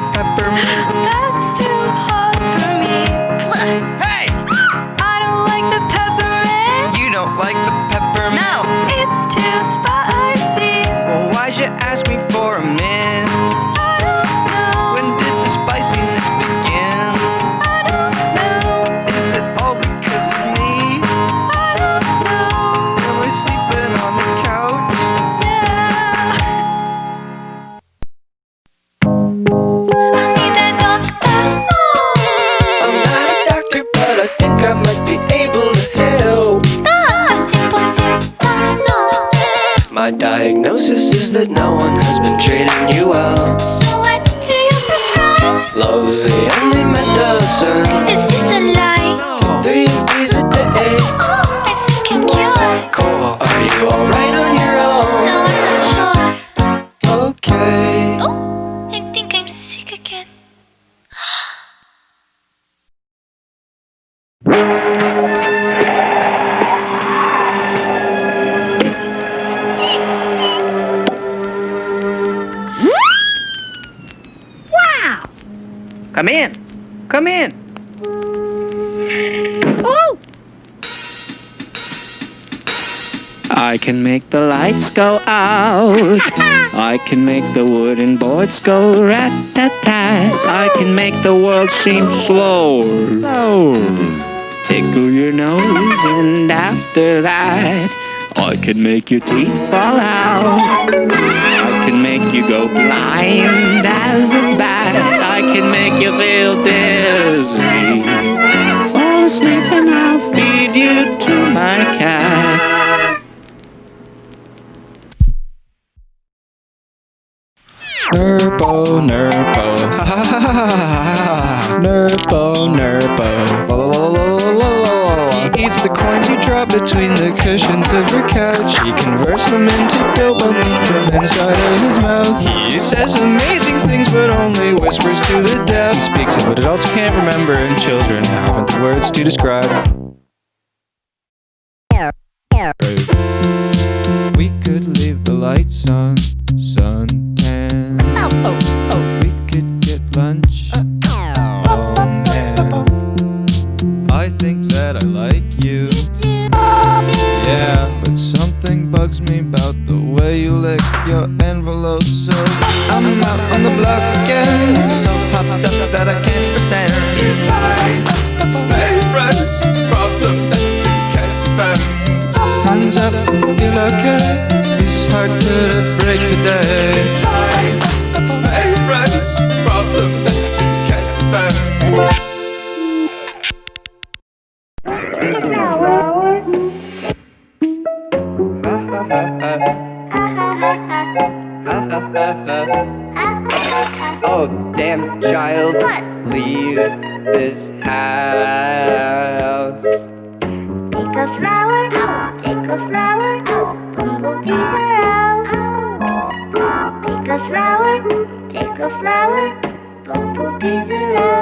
a peppermint. My diagnosis is that no one has been treating you well. So what do you prescribe? Love's the only medicine. Come in. Come in. Oh, I can make the lights go out. I can make the wooden boards go rat-tat-tat. I can make the world seem slower. Slower. Tickle your nose, and after that, I can make your teeth fall out. Nerpo, Nerpo, ha ha ha ha ha ha. Nerpo, Nerpo, la. He eats the coins you drop between the cushions of your couch. He converts them into dopamine from inside of his mouth. He says amazing things, but only whispers to the deaf. He speaks of what adults can't remember and children haven't the words to describe. We could leave the lights on, suntan. We could get lunch. Oh I think that I like you. Yeah, but something bugs me about the way you lick your envelope. So I'm out on the block again, so up that I can't Oh, damn child. What? Leave this house. Take a flower, take a flower, bumblebees are out. Take a flower, take a flower, bumblebees out.